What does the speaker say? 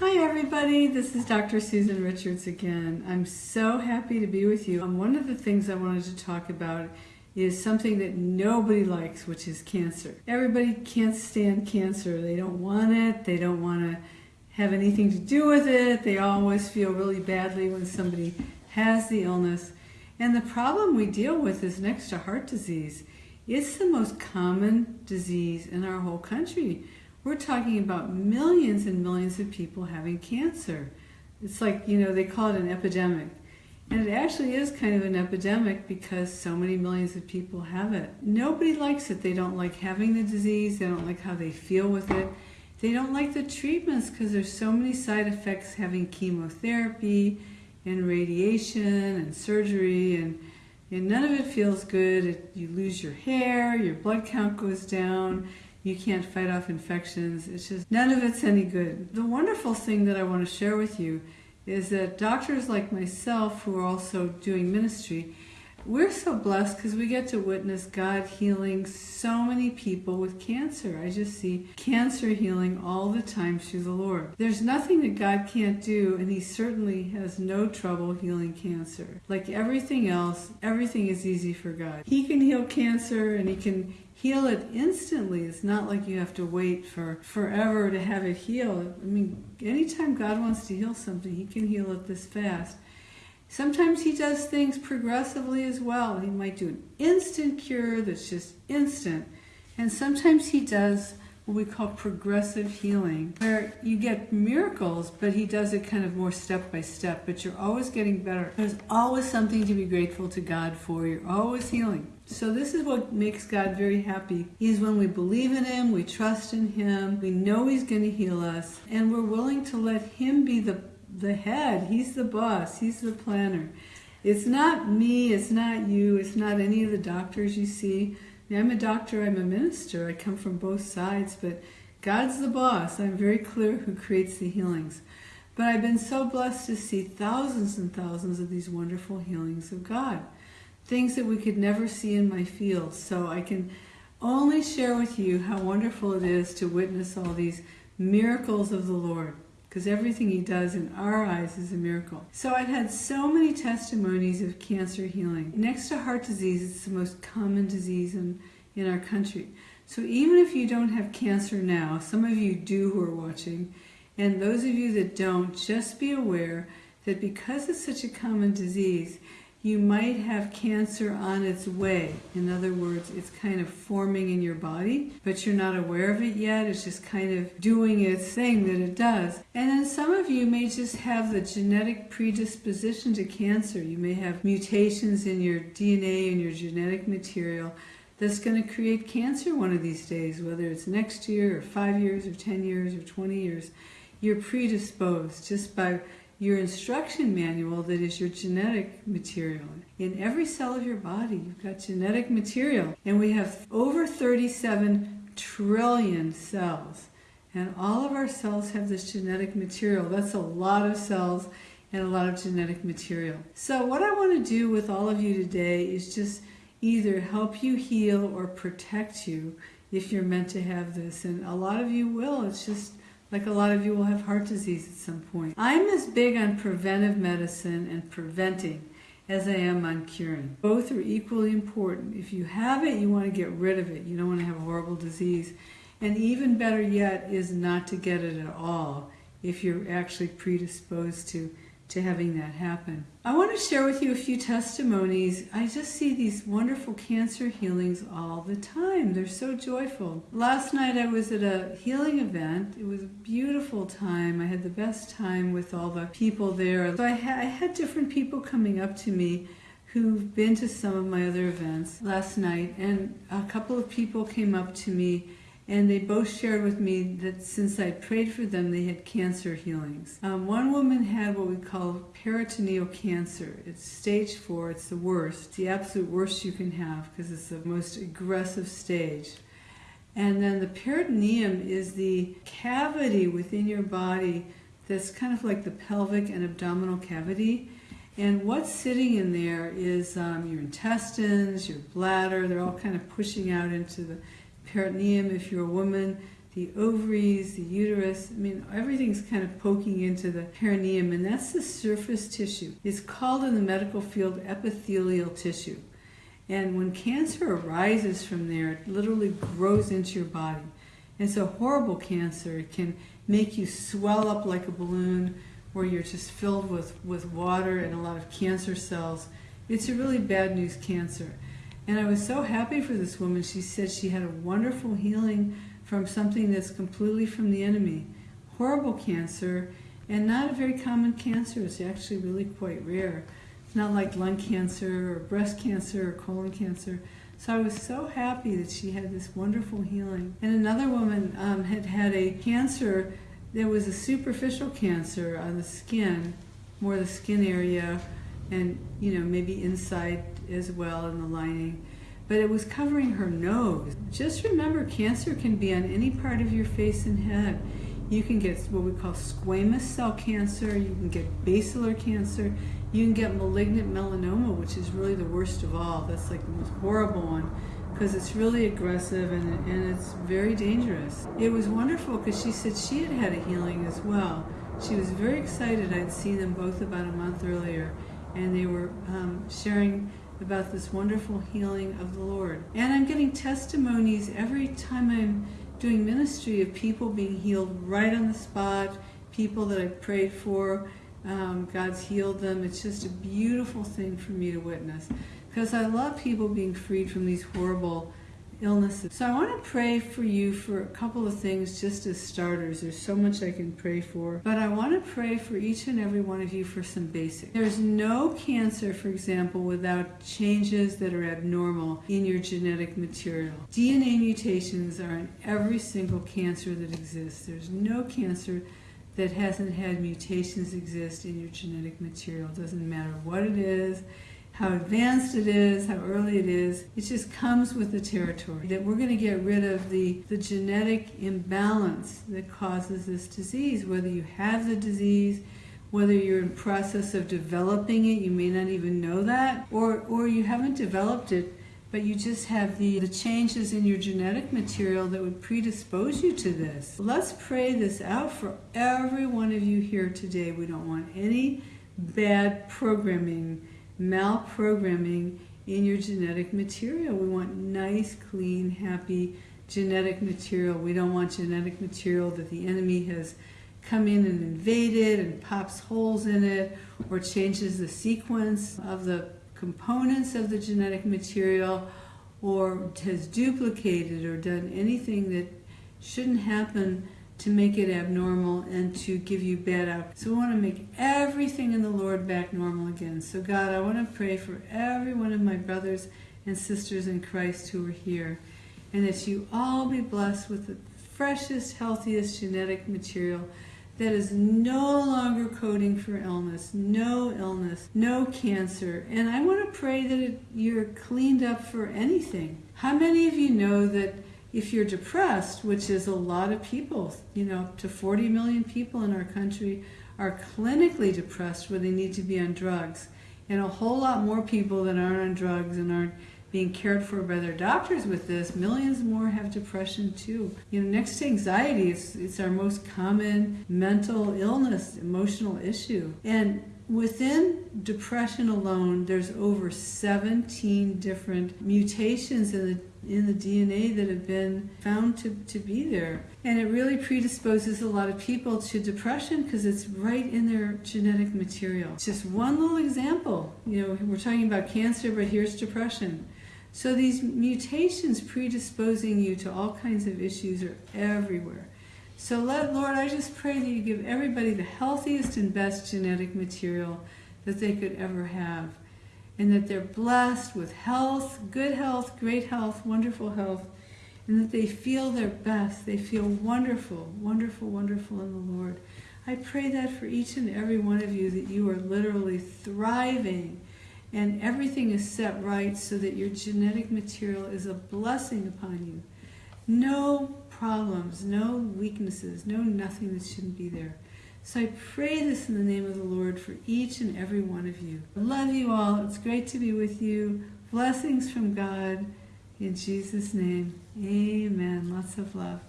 Hi everybody, this is Dr. Susan Richards again. I'm so happy to be with you. Um, one of the things I wanted to talk about is something that nobody likes, which is cancer. Everybody can't stand cancer. They don't want it. They don't want to have anything to do with it. They always feel really badly when somebody has the illness. And the problem we deal with is next to heart disease. It's the most common disease in our whole country. We're talking about millions and millions of people having cancer. It's like, you know, they call it an epidemic. And it actually is kind of an epidemic because so many millions of people have it. Nobody likes it. They don't like having the disease. They don't like how they feel with it. They don't like the treatments because there's so many side effects having chemotherapy and radiation and surgery and, and none of it feels good. It, you lose your hair, your blood count goes down, you can't fight off infections. It's just, none of it's any good. The wonderful thing that I want to share with you is that doctors like myself who are also doing ministry, we're so blessed because we get to witness God healing so many people with cancer. I just see cancer healing all the time through the Lord. There's nothing that God can't do, and He certainly has no trouble healing cancer. Like everything else, everything is easy for God. He can heal cancer and He can heal it instantly. It's not like you have to wait for forever to have it heal. I mean, anytime God wants to heal something, He can heal it this fast. Sometimes He does things progressively as well. He might do an instant cure that's just instant. And sometimes He does what we call progressive healing, where you get miracles, but he does it kind of more step by step, but you're always getting better. There's always something to be grateful to God for. You're always healing. So this is what makes God very happy, is when we believe in Him, we trust in Him, we know He's going to heal us, and we're willing to let Him be the, the head. He's the boss. He's the planner. It's not me, it's not you, it's not any of the doctors you see. I'm a doctor, I'm a minister, I come from both sides, but God's the boss. I'm very clear who creates the healings. But I've been so blessed to see thousands and thousands of these wonderful healings of God. Things that we could never see in my field. So I can only share with you how wonderful it is to witness all these miracles of the Lord because everything he does in our eyes is a miracle. So I've had so many testimonies of cancer healing. Next to heart disease, it's the most common disease in, in our country. So even if you don't have cancer now, some of you do who are watching, and those of you that don't, just be aware that because it's such a common disease, you might have cancer on its way. In other words, it's kind of forming in your body, but you're not aware of it yet. It's just kind of doing its thing that it does. And then some of you may just have the genetic predisposition to cancer. You may have mutations in your DNA and your genetic material that's going to create cancer one of these days, whether it's next year or five years or 10 years or 20 years. You're predisposed just by your instruction manual that is your genetic material. In every cell of your body, you've got genetic material. And we have over 37 trillion cells. And all of our cells have this genetic material. That's a lot of cells and a lot of genetic material. So what I want to do with all of you today is just either help you heal or protect you if you're meant to have this. And a lot of you will. It's just like a lot of you will have heart disease at some point. I'm as big on preventive medicine and preventing as I am on curing. Both are equally important. If you have it, you want to get rid of it. You don't want to have a horrible disease. And even better yet is not to get it at all if you're actually predisposed to to having that happen. I want to share with you a few testimonies. I just see these wonderful cancer healings all the time. They're so joyful. Last night I was at a healing event. It was a beautiful time. I had the best time with all the people there. So I, ha I had different people coming up to me who've been to some of my other events last night and a couple of people came up to me and they both shared with me that since I prayed for them, they had cancer healings. Um, one woman had what we call peritoneal cancer. It's stage four, it's the worst, it's the absolute worst you can have because it's the most aggressive stage. And then the peritoneum is the cavity within your body that's kind of like the pelvic and abdominal cavity. And what's sitting in there is um, your intestines, your bladder, they're all kind of pushing out into the peritoneum if you're a woman. the ovaries, the uterus. I mean, everything's kind of poking into the perineum, and that's the surface tissue. It's called in the medical field epithelial tissue. And when cancer arises from there, it literally grows into your body. It's a horrible cancer. It can make you swell up like a balloon where you're just filled with, with water and a lot of cancer cells. It's a really bad news cancer. And I was so happy for this woman. She said she had a wonderful healing from something that's completely from the enemy. Horrible cancer, and not a very common cancer. It's actually really quite rare. It's not like lung cancer or breast cancer or colon cancer. So I was so happy that she had this wonderful healing. And another woman um, had had a cancer that was a superficial cancer on the skin, more the skin area, and you know maybe inside as well in the lining but it was covering her nose. Just remember, cancer can be on any part of your face and head. You can get what we call squamous cell cancer, you can get basilar cancer, you can get malignant melanoma, which is really the worst of all. That's like the most horrible one because it's really aggressive and, and it's very dangerous. It was wonderful because she said she had had a healing as well. She was very excited. I'd seen them both about a month earlier, and they were um, sharing about this wonderful healing of the Lord. And I'm getting testimonies every time I'm doing ministry of people being healed right on the spot, people that I prayed for. Um, God's healed them. It's just a beautiful thing for me to witness because I love people being freed from these horrible illnesses. So I want to pray for you for a couple of things just as starters. There's so much I can pray for, but I want to pray for each and every one of you for some basics. There's no cancer, for example, without changes that are abnormal in your genetic material. DNA mutations are in every single cancer that exists. There's no cancer that hasn't had mutations exist in your genetic material. It doesn't matter what it is how advanced it is, how early it is. It just comes with the territory. That we're going to get rid of the, the genetic imbalance that causes this disease, whether you have the disease, whether you're in process of developing it, you may not even know that, or, or you haven't developed it, but you just have the, the changes in your genetic material that would predispose you to this. Let's pray this out for every one of you here today. We don't want any bad programming malprogramming in your genetic material. We want nice, clean, happy genetic material. We don't want genetic material that the enemy has come in and invaded and pops holes in it or changes the sequence of the components of the genetic material or has duplicated or done anything that shouldn't happen to make it abnormal and to give you bad outcomes. So we want to make everything in the Lord back normal again. So God, I want to pray for every one of my brothers and sisters in Christ who are here, and that you all be blessed with the freshest, healthiest genetic material that is no longer coding for illness, no illness, no cancer. And I want to pray that it, you're cleaned up for anything. How many of you know that if you're depressed, which is a lot of people, you know, to 40 million people in our country are clinically depressed where they need to be on drugs. And a whole lot more people that aren't on drugs and aren't being cared for by their doctors with this, millions more have depression too. You know, next to anxiety, it's, it's our most common mental illness, emotional issue. And within depression alone, there's over 17 different mutations in the in the DNA that have been found to, to be there. And it really predisposes a lot of people to depression because it's right in their genetic material. Just one little example. You know, we're talking about cancer, but here's depression. So these mutations predisposing you to all kinds of issues are everywhere. So let, Lord, I just pray that you give everybody the healthiest and best genetic material that they could ever have and that they're blessed with health, good health, great health, wonderful health, and that they feel their best. They feel wonderful, wonderful, wonderful in the Lord. I pray that for each and every one of you that you are literally thriving and everything is set right so that your genetic material is a blessing upon you. No problems, no weaknesses, no nothing that shouldn't be there. So I pray this in the name of the Lord for each and every one of you. I love you all. It's great to be with you. Blessings from God. In Jesus' name, amen. Lots of love.